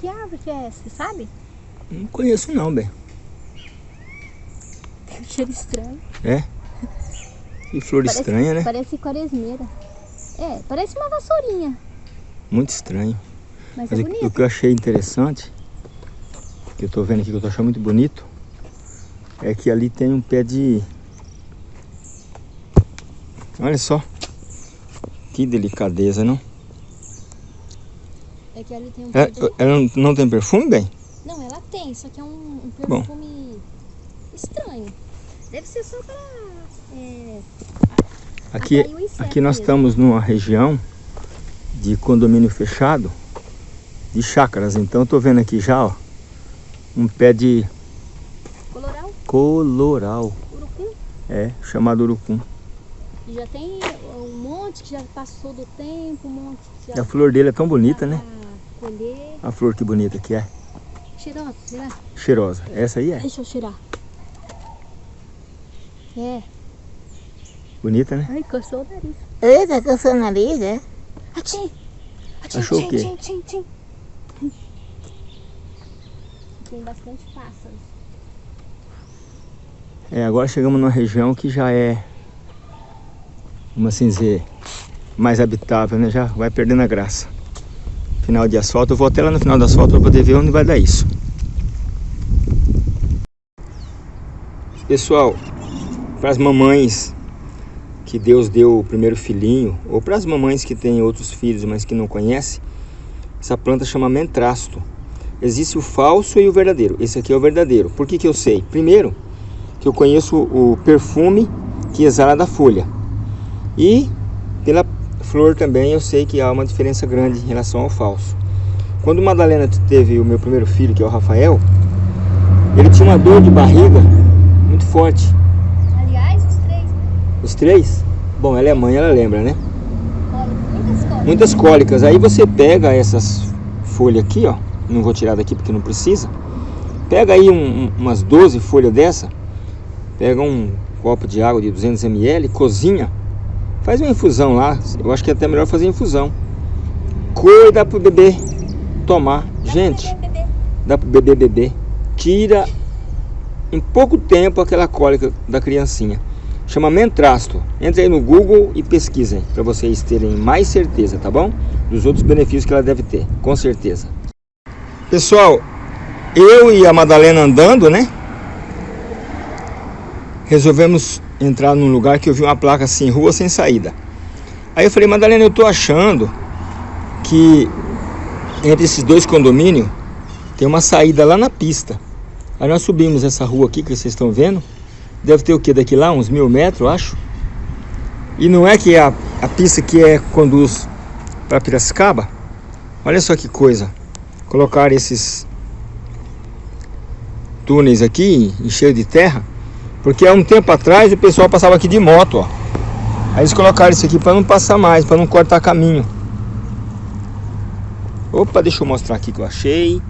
Que, árvore que é essa, sabe? Não conheço não, bem. Tem um cheiro estranho. É? Que flor Parece- estranha, né? Parece quaresmeira. É, parece uma vassourinha. Muito estranho. Mas, Mas é o- o que eu achei interessante, que eu tô vendo aqui, que eu tô achando muito bonito, é que ali tem um pé de... Olha só. Que delicadeza, não? É que ali tem um Ela, pé de... ela não, tem perfume, bem? Não, ela tem, só que é um, um Bom. perfume estranho. Deve ser só pra... É, Aqui, aqui nós mesmo. estamos numa região de condomínio fechado, de chácaras. Então eu tô vendo aqui já, ó, um pé de Coloral, coloral. urucum. É, chamado urucum. E já tem um monte que já passou do tempo, um monte que já... A flor dele é tão bonita, dá né? Colher. A flor que bonita que é. Cheirosa, será? Cheirosa. Essa aí é. Deixa eu cheirar. É. Bonita, né? Ai, coçou o nariz. Eita, coçou o nariz, é? Atim! Atim, Achou o tchim, quê? tchim, tchim, tchim. Tem bastante pássaros. É, agora chegamos numa região que já é, vamos assim dizer, mais habitável, né? Já vai perdendo a graça. Final de asfalto, eu vou até lá no final do asfalto para poder ver onde vai dar isso. Pessoal, para as mamães que Deus deu o primeiro filhinho, ou para as mamães que têm outros filhos, mas que não conhecem, essa planta chama mentrasto. Existe o falso e o verdadeiro. Esse aqui é o verdadeiro. Por que, que eu sei? Primeiro, que eu conheço o perfume que exala da folha. E pela flor também eu sei que há uma diferença grande em relação ao falso. Quando Madalena teve o meu primeiro filho, que é o Rafael, ele tinha uma dor de barriga muito forte. Aliás, os três, Os três? Bom, ela é mãe, ela lembra, né? muitas cores. Muitas cólicas. Aí você pega essas folhas aqui, ó. Não vou tirar daqui porque não precisa. Pega aí um- umas 12 folhas dessa. Pega um copo de água de 200 ml, cozinha. Faz uma infusão lá. Eu acho que é até melhor fazer infusão. Cuida pro bebê tomar. Gente, Bebê, dá pro bebê beber. Tira em pouco tempo aquela cólica da criancinha. Chama mentrasto. Entre aí no Google e pesquisem para vocês terem mais certeza, tá bom? Dos outros benefícios que ela deve ter, com certeza. Pessoal, eu e a Madalena andando, né? Resolvemos entrar num lugar que eu vi uma placa assim, rua sem saída. Aí eu falei, Madalena, eu tô achando que entre esses dois condomínios tem uma saída lá na pista. Aí nós subimos essa rua aqui que vocês estão vendo. Deve ter o que daqui lá? Uns mil metros, eu acho. E não é que a, a pista que é conduz para Piracicaba? Olha só que coisa. Colocar esses túneis aqui encheio de terra. Porque há um tempo atrás o pessoal passava aqui de moto, ó. Aí eles colocaram isso aqui para não passar mais, para não cortar caminho. Opa, deixa eu mostrar aqui que eu achei.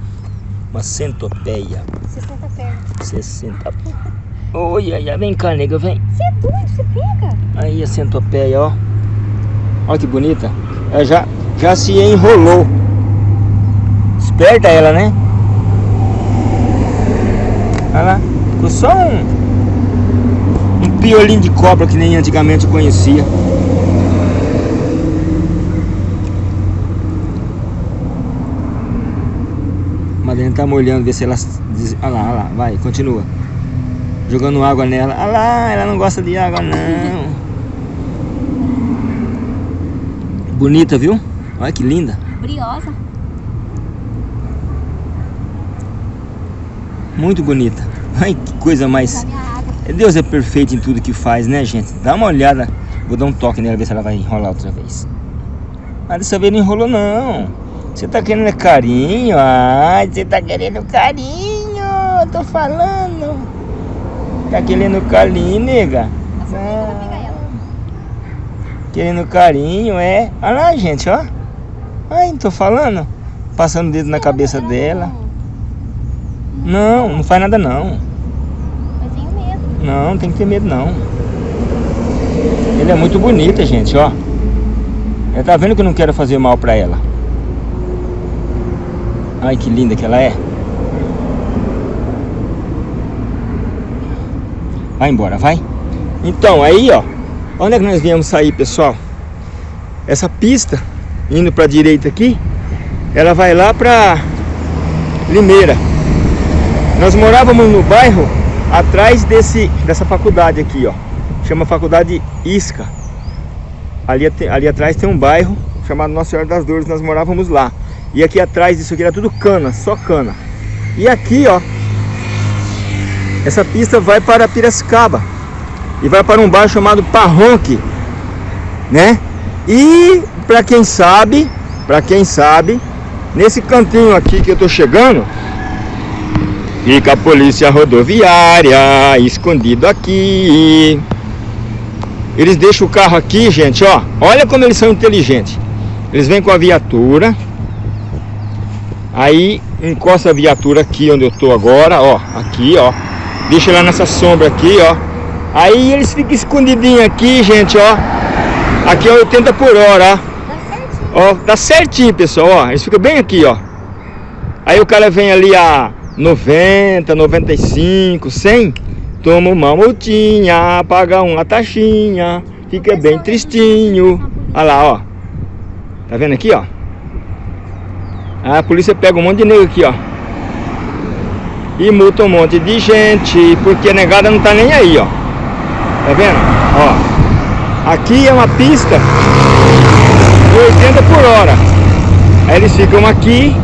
Uma centopeia. 60 pernas. 60. Oi, ai, ai, vem cá, nega, vem. Você é doido, você pega? Aí a centopeia, ó. Olha que bonita. Ela já, já se enrolou. Esperta ela, né? Olha lá. Ficou só um, piolinho de cobra que nem antigamente eu conhecia. Madalena tá molhando, ver se ela... Olha lá, olha lá, vai, continua. Jogando água nela. Olha lá, ela não gosta de água não. Bonita, viu? Olha que linda. Briosa. Muito bonita. Ai, que coisa mais... Deus é perfeito em tudo que faz, né, gente? Dá uma olhada. Vou dar um toque nela, ver se ela vai enrolar outra vez. Mas dessa vez não enrolou, não. Você tá querendo é carinho? Ai, você tá querendo carinho. Tô falando. Tá querendo carinho, nega? Ela. Querendo carinho, é. Olha lá, gente, ó. Ai, tô falando. Passando o dedo na cabeça Ela dela. Não, não faz nada não. Não, não tem que ter medo não. Ele é muito bonita, gente, ó. Ela tá vendo que eu não quero fazer mal pra ela. Ai, que linda que ela é. Vai embora, vai. Então, aí, ó. Onde é que nós viemos sair, pessoal? Essa pista, indo pra direita aqui, ela vai lá pra Limeira. Nós morávamos no bairro atrás desse, dessa faculdade aqui, ó. Chama Faculdade Isca. Ali, ali atrás tem um bairro chamado Nossa Senhora das Dores, nós morávamos lá. E aqui atrás disso aqui era tudo cana, só cana. E aqui, ó, essa pista vai para Piracicaba. E vai para um bairro chamado Parronque, né? E para quem sabe, para quem sabe, nesse cantinho aqui que eu tô chegando, fica a polícia rodoviária escondido aqui. Eles deixam o carro aqui, gente, ó. Olha como eles são inteligentes. Eles vêm com a viatura. Aí encosta a viatura aqui onde eu tô agora, ó. Aqui, ó. Deixa ela nessa sombra aqui, ó. Aí eles ficam escondidinhos aqui, gente, ó. Aqui é 80 por hora, ó. Ó, tá certinho, pessoal, ó. Eles ficam bem aqui, ó. Aí o cara vem ali a 90, 95, 100 Toma uma multinha, paga uma taxinha, fica bem tristinho. Olha lá, ó. Tá vendo aqui, ó? A polícia pega um monte de nego aqui, ó. E multa um monte de gente, porque a negada não tá nem aí, ó. Tá vendo? Ó. Aqui é uma pista de 80 por hora. Aí eles ficam aqui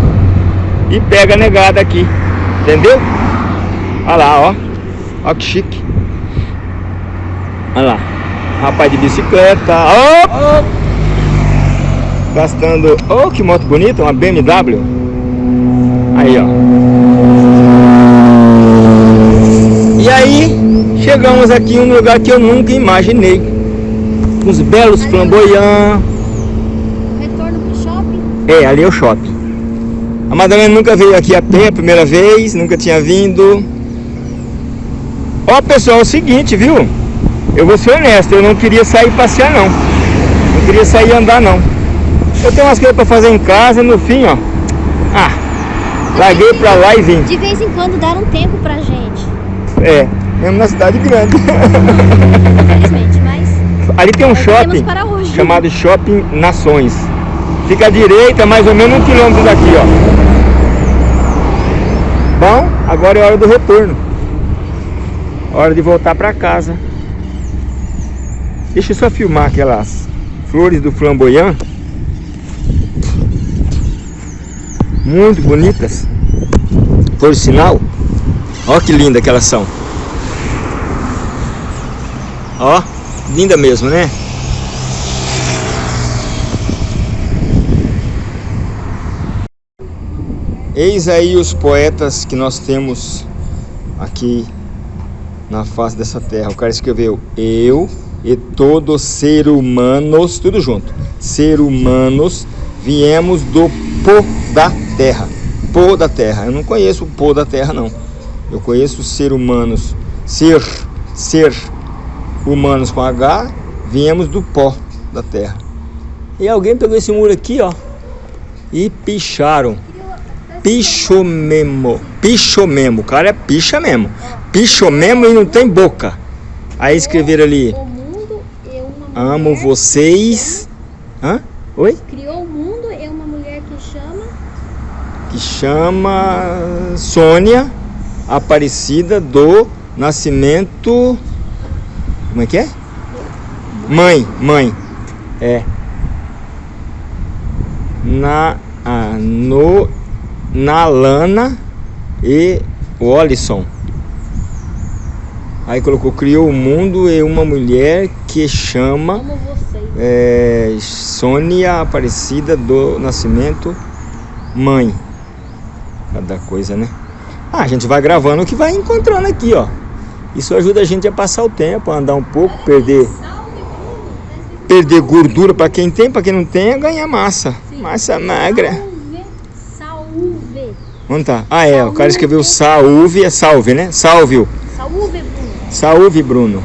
e pega a negada aqui. Entendeu? Olha lá, ó. Olha que chique. Olha lá. Rapaz de bicicleta. Oh! Gastando. Oh, que moto bonita. Uma BMW. Aí, ó. E aí, chegamos aqui em um lugar que eu nunca imaginei. Uns belos flamboyants. Retorno pro shopping? É, ali é o shopping. A Madalena nunca veio aqui a pé a primeira vez, nunca tinha vindo. Ó pessoal, é o seguinte, viu? Eu vou ser honesto, eu não queria sair passear não. Não queria sair andar não. Eu tenho umas coisas pra fazer em casa no fim, ó. Ah, larguei pra lá e vim. De vez em quando dar um tempo pra gente. É, mesmo na cidade grande. Infelizmente, mas Ali tem um shopping para chamado Shopping Nações. Fica à direita, mais ou menos um quilômetro daqui, ó. Bom, agora é hora do retorno. Hora de voltar para casa. Deixa eu só filmar aquelas flores do flamboyant. Muito bonitas. Por sinal, ó que linda que elas são. Ó, linda mesmo, né? Eis aí os poetas que nós temos aqui na face dessa terra. O cara escreveu eu e todos ser humanos, tudo junto. Ser humanos viemos do pó da terra. Pó da terra. Eu não conheço o pó da terra não. Eu conheço ser humanos. Ser, ser humanos com H, viemos do pó da terra. E alguém pegou esse muro aqui, ó, e picharam. Picho mesmo. Picho mesmo. O cara é picha mesmo. Picho mesmo e não tem boca. Aí escreveram ali. Amo vocês. Hã? Oi? Criou o mundo e uma mulher que chama Que chama Sônia Aparecida do Nascimento. Como é que é? Mãe, mãe. É. Na, ah, no, na Lana e o Olisson. Aí colocou, criou o mundo e uma mulher que chama é, Sônia Aparecida do Nascimento Mãe. Cada coisa, né? Ah, a gente vai gravando o que vai encontrando aqui, ó. Isso ajuda a gente a passar o tempo, a andar um pouco, perder perder gordura para quem tem, para quem não tem, é ganhar massa. Massa magra. Onde tá? Ah, é, o cara escreveu salve, é salve, né? Salve, Salve, Bruno. salve Bruno.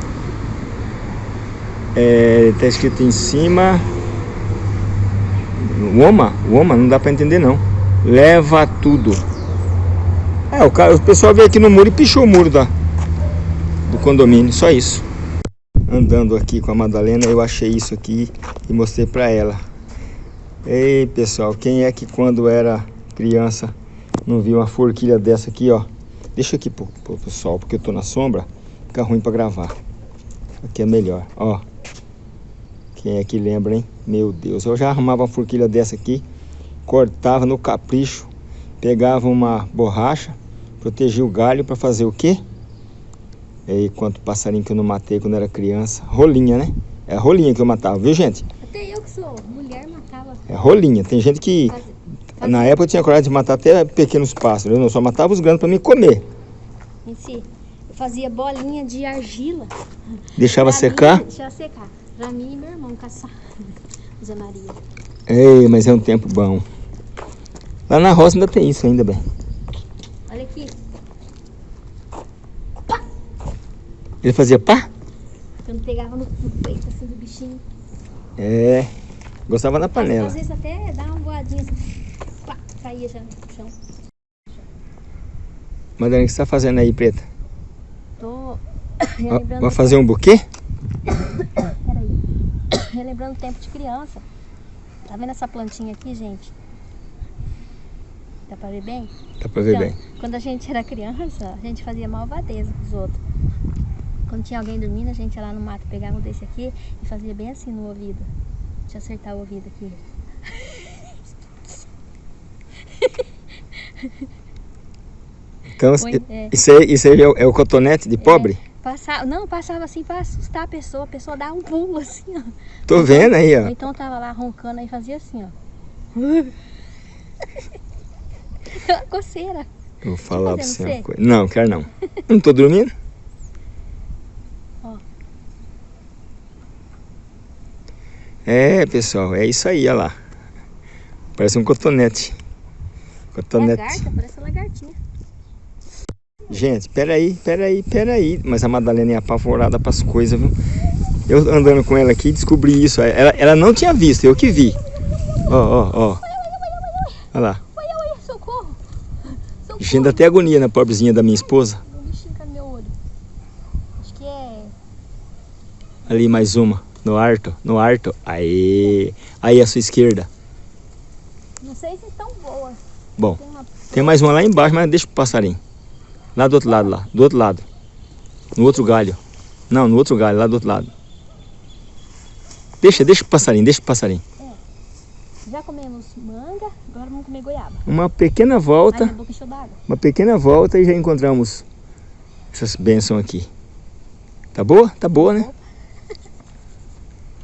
É, tá escrito em cima. Woma? Woma? Não dá para entender não. Leva tudo. É, o, cara, o pessoal veio aqui no muro e pichou o muro da, do condomínio, só isso. Andando aqui com a Madalena, eu achei isso aqui e mostrei pra ela. Ei, pessoal, quem é que quando era criança não viu uma forquilha dessa aqui, ó? Deixa aqui pro, pro, sol, porque eu tô na sombra, fica ruim pra gravar. Aqui é melhor, ó. Quem é que lembra, hein? Meu Deus, eu já arrumava uma forquilha dessa aqui, cortava no capricho, pegava uma borracha, protegia o galho para fazer o quê? E aí, quanto passarinho que eu não matei quando era criança. Rolinha, né? É rolinha que eu matava, viu, gente? Até eu que sou mulher matava. É rolinha. Tem gente que, na época, eu tinha coragem de matar até pequenos pássaros. Eu não só matava os grandes para me comer. Em si, eu fazia bolinha de argila. Deixava Pra secar. Mim, deixava secar. Pra mim e meu irmão caçar. Zé Maria. Ei, mas é um tempo bom. Lá na roça ainda tem isso, ainda bem. Olha aqui. Ele fazia pá? Quando pegava no, no peito assim do bichinho. É. Gostava na panela. às vezes até dá uma voadinha assim. Caía já no chão. Madalena, o que você tá fazendo aí, preta? Tô Vai- relembrando. Vai fazer um buquê? Peraí. Relembrando o tempo de criança. Tá vendo essa plantinha aqui, gente? Dá pra ver bem? Dá pra ver Então, bem. Quando a gente era criança, a gente fazia malvadeza com os outros. Quando tinha alguém dormindo, a gente ia lá no mato, pegava um desse aqui e fazia bem assim no ouvido. Deixa eu acertar o ouvido aqui. Então, Põe- é. isso aí, isso aí é, o, é o cotonete de pobre? Passava, não, passava assim pra assustar a pessoa. A pessoa dava um pulo assim, ó. Tô vendo aí, ó. então tava lá roncando aí fazia assim, ó. Uma coceira. Eu vou falar pra você uma coisa. Não, quero não. Não tô dormindo? Ó. É, pessoal, é isso aí, olha lá. Parece um cotonete. Cotonete. Lagarta, parece lagartinha. Gente, peraí, peraí, peraí. Mas a Madalena é apavorada pras coisas, viu? Eu andando com ela aqui descobri isso. Ela, ela não tinha visto, eu que vi. Ó, ó, ó. Olha lá. Socorro. Socorro. Gente, até agonia na pobrezinha da minha esposa. É. Ali mais uma. No arto, no arto. Aí. Aí à sua esquerda. Não sei se tão boas. Bom, Tem mais uma lá embaixo, mas deixa pro passarinho. Lá do outro lado, lá. Do outro lado. No outro galho. Não, no outro galho, lá do outro lado. Deixa, deixa pro passarinho, deixa pro passarinho. Já comemos manga, agora vamos comer goiaba. Uma pequena Ai, volta, d'água. uma pequena volta e já encontramos essas bênçãos aqui. Tá boa? Tá boa, né?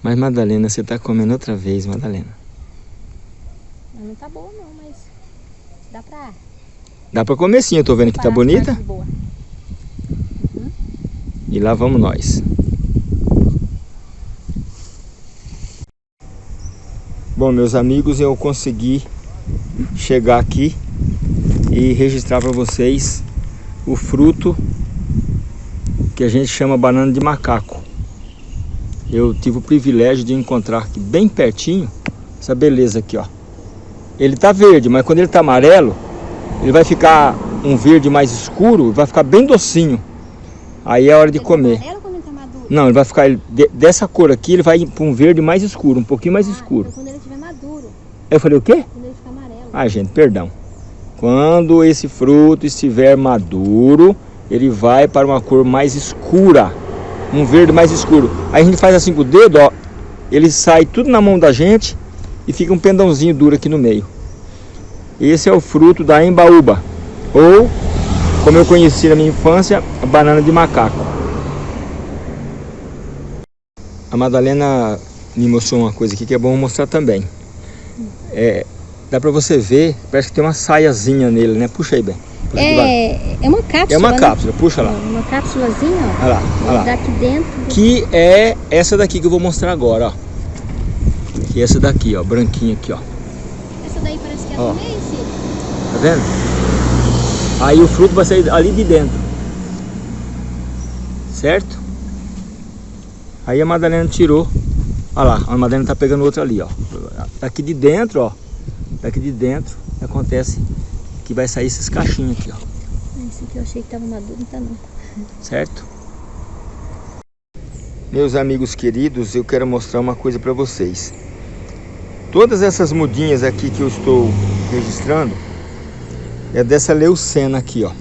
Mas Madalena, você tá comendo outra vez, Madalena. Não tá boa não, mas dá pra. Dá pra comer sim, eu tô vendo que tá bonita. boas. E lá vamos nós. Bom, meus amigos, eu consegui chegar aqui e registrar para vocês o fruto que a gente chama banana de macaco. Eu tive o privilégio de encontrar aqui bem pertinho essa beleza aqui, ó. Ele tá verde, mas quando ele tá amarelo, ele vai ficar um verde mais escuro, vai ficar bem docinho. Aí é hora de Ele tá comer. amarelo quando ele tá maduro? Não, ele vai ficar ele- de- dessa cor aqui, ele vai para um verde mais escuro, um pouquinho mais Ah, escuro. Quando ele estiver maduro, Eu falei o quê? quando ele ficar amarelo. Ah, gente, perdão. Quando esse fruto estiver maduro, ele vai para uma cor mais escura, um verde mais escuro. Aí a gente faz assim com o dedo, ó, ele sai tudo na mão da gente e fica um pendãozinho duro aqui no meio. Esse é o fruto da embaúba, ou, como eu conheci na minha infância, a banana de macaco. A Madalena me mostrou uma coisa aqui que é bom mostrar também. É, dá pra você ver, parece que tem uma saiazinha nele, né? Puxa aí bem. Puxa. É, é uma cápsula. é uma né? cápsula, puxa lá. Uma cápsulazinha, ó. Olha lá, olha lá. Daqui dentro. Que é essa daqui que eu vou mostrar agora, ó. Que é essa daqui, ó, branquinha aqui, ó. Essa daí parece que é Ó. Cid. Tá vendo? Aí o fruto vai sair ali de dentro. Certo? Aí a Madalena tirou. Olha lá, a Madalena tá pegando outra ali, ó. Daqui de dentro, ó. Daqui de dentro. acontece que vai sair esses cachinhos aqui, ó. Esse aqui eu achei que tava maduro, não tá não. Certo? Meus amigos queridos, eu quero mostrar uma coisa para vocês. Todas essas mudinhas aqui que eu estou registrando é dessa leucena aqui, ó.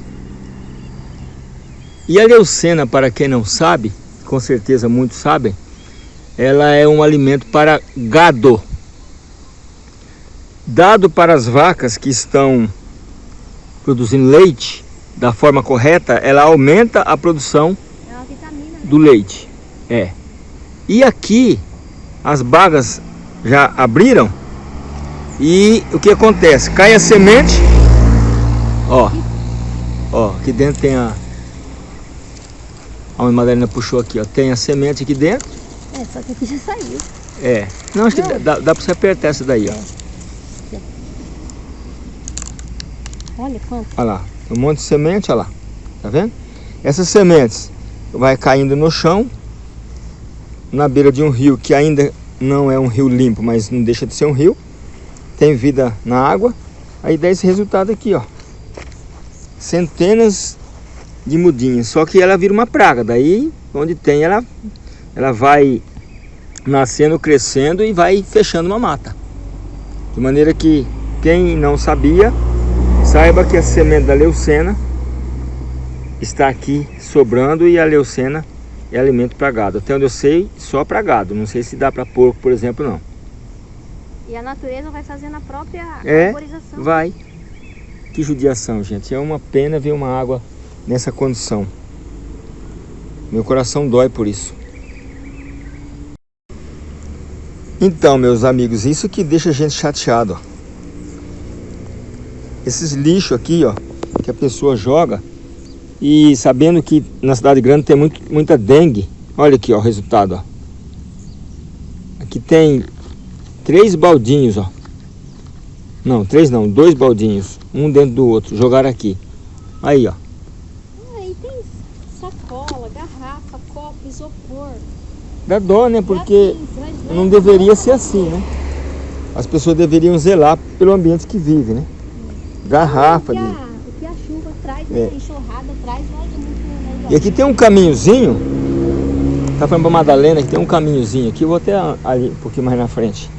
E a leucena, para quem não sabe, com certeza muitos sabem, ela é um alimento para gado. Dado para as vacas que estão produzindo leite da forma correta, ela aumenta a produção É vitamina, né? do leite. É. E aqui as bagas já abriram e o que acontece? Cai a semente, ó, ó, aqui dentro tem a, a Madalena puxou aqui, ó, tem a semente aqui dentro, É, só que aqui já saiu. é, não, acho que dá, dá pra você apertar essa daí, ó, É. Olha quanto. olha lá, um monte de semente, olha lá, tá vendo? Essas sementes vai caindo no chão, na beira de um rio que ainda não é um rio limpo, mas não deixa de ser um rio, tem vida na água, aí dá esse resultado aqui, ó. Centenas de mudinhas, só que ela vira uma praga, daí onde tem ela, ela vai nascendo, crescendo e vai fechando uma mata. De maneira que quem não sabia, saiba que a semente da leucena está aqui sobrando e a leucena é alimento para gado. Até onde eu sei, só para gado. Não sei se dá para porco, por exemplo, não. E a natureza vai fazendo a própria É, arborização. Vai. Que judiação, gente. É uma pena ver uma água nessa condição. Meu coração dói por isso. Então, meus amigos, isso que deixa a gente chateado. Ó. Esses lixos aqui, ó, que a pessoa joga e sabendo que na cidade grande tem muito, muita dengue. Olha aqui, ó, o resultado, ó. Aqui tem três baldinhos, ó. Não, três não, dois baldinhos, um dentro do outro, jogaram aqui. Aí, ó. Aí tem sacola, garrafa, copo, isopor. Dá dó, né? Porque não deveria ser assim, né? As pessoas deveriam zelar pelo ambiente que vive, né? Garrafa o, que de... a, o que a chuva traz, É. né? enxurrada traz, vai muito E aqui tem um caminhozinho. Tá falando pra Madalena que tem um caminhozinho aqui. Eu vou até ali um pouquinho mais na frente.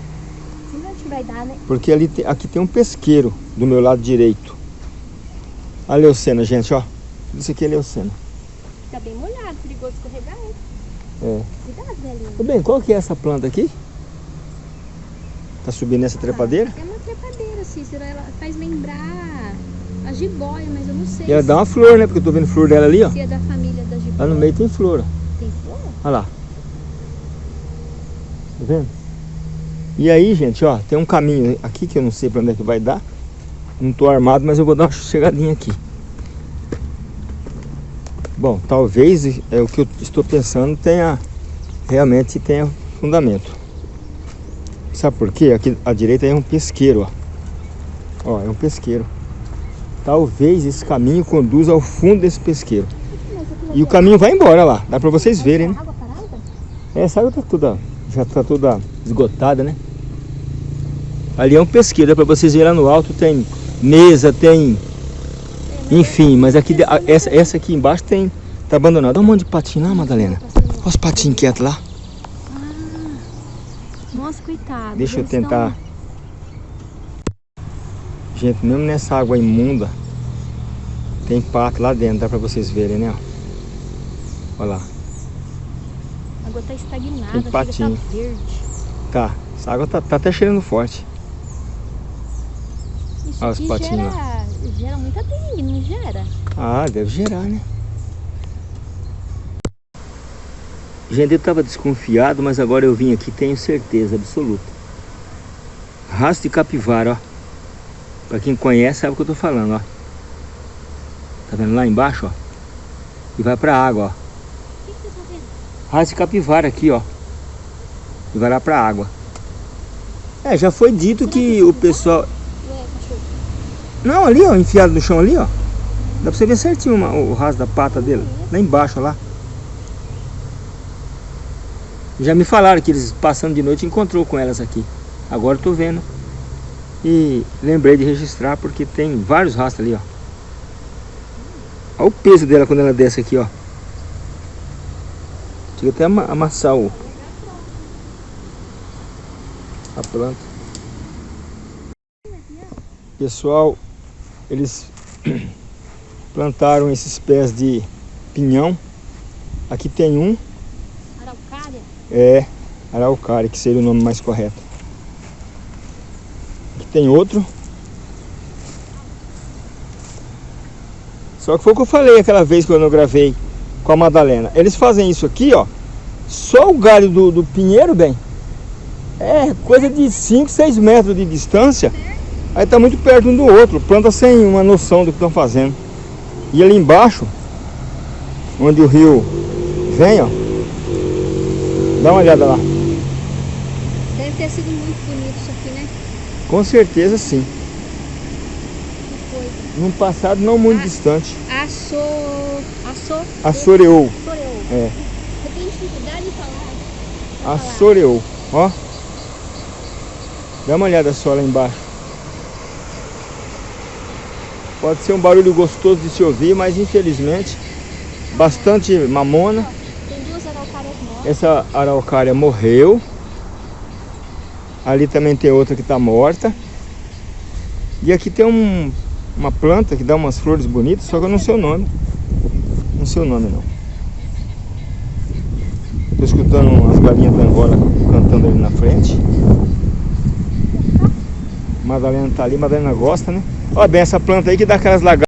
Vai dar, né? Porque ali tem- aqui tem um pesqueiro do meu lado direito. A leucena, gente, ó. Isso aqui é leucena. Fica bem molhado, perigoso escorregar. hein? É. Cuidado, velhinho. Tudo bem, qual que é essa planta aqui? Tá subindo nessa trepadeira? É uma trepadeira, Cícero. Ela faz lembrar a jiboia, mas eu não sei ela se, dá uma flor, né? Porque eu tô vendo flor dela ali, ó. se é da família da jiboia. Lá no meio tem flor, ó. Tem flor? Olha lá. Tá vendo? E aí, gente, ó, tem um caminho aqui que eu não sei pra onde é que vai dar. Não tô armado, mas eu vou dar uma chegadinha aqui. Bom, talvez é o que eu estou pensando tenha realmente tenha fundamento. Sabe por quê? Aqui à direita é um pesqueiro, ó. Ó, é um pesqueiro. Talvez esse caminho conduza ao fundo desse pesqueiro. E o caminho vai embora lá, dá pra vocês verem, né? É, essa água tá toda, já tá toda esgotada, né? Ali é um pesqueiro, dá pra vocês verem lá no alto, tem mesa, tem... Enfim, mas aqui, essa, essa aqui embaixo tem, tá abandonada. Olha um monte de patinho lá, Madalena. Olha os patinhos quietos lá. Nossa, coitado. Deixa eu tentar... Gente, mesmo nessa água imunda, tem pato lá dentro, dá pra vocês verem, né? Olha lá. A água tá estagnada, Tem chega, patinho. tá verde. Tá, essa água tá, tá até cheirando forte. Isso Olha os patinhos gera, gera muita dengue, não gera? Ah, deve gerar, né? Gente, eu estava desconfiado, mas agora eu vim aqui tenho certeza absoluta. Rastro de capivara, ó. Pra quem conhece sabe o que eu tô falando, ó. Tá vendo lá embaixo, ó? E vai pra água, ó. De capivara aqui, ó. E vai lá pra água. É, já foi dito que o pessoal... Não, ali, ó, enfiado no chão ali, ó. Dá pra você ver certinho uma- o rastro da pata dele. Lá embaixo, ó lá. Já me falaram que eles passando de noite encontrou com elas aqui. Agora eu tô vendo. E lembrei de registrar porque tem vários rastros ali, ó. Olha o peso dela quando ela desce aqui, ó. Chega até a amassar o... A planta. Pessoal, eles plantaram esses pés de pinhão. Aqui tem um. Araucária? É, araucária, que seria o nome mais correto. Tem outro. Só que foi o que eu falei aquela vez quando eu gravei com a Madalena. Eles fazem isso aqui, ó. Só o galho do, do pinheiro, bem. É coisa de 5, 6 metros de distância. Aí tá muito perto um do outro. Planta sem uma noção do que estão fazendo. E ali embaixo, onde o rio vem, ó. Dá uma olhada lá. Deve ter sido muito bonito? Com certeza sim. Num passado não muito Ah. distante. Assou... Assou... Assoreou. Assoreou. É. Eu tenho dificuldade em falar. Assoreou. Ó. Dá uma olhada só lá embaixo. Pode ser um barulho gostoso de se ouvir, mas infelizmente bastante mamona. Tem duas araucárias mortas. Essa araucária morreu. Ali também tem outra que está morta. E aqui tem um, uma planta que dá umas flores bonitas, só que eu não sei o nome. Não sei o nome não. Estou escutando as galinhas da Angola cantando ali na frente. Madalena tá ali, Madalena gosta, né? Olha bem essa planta aí que dá aquelas lagartas.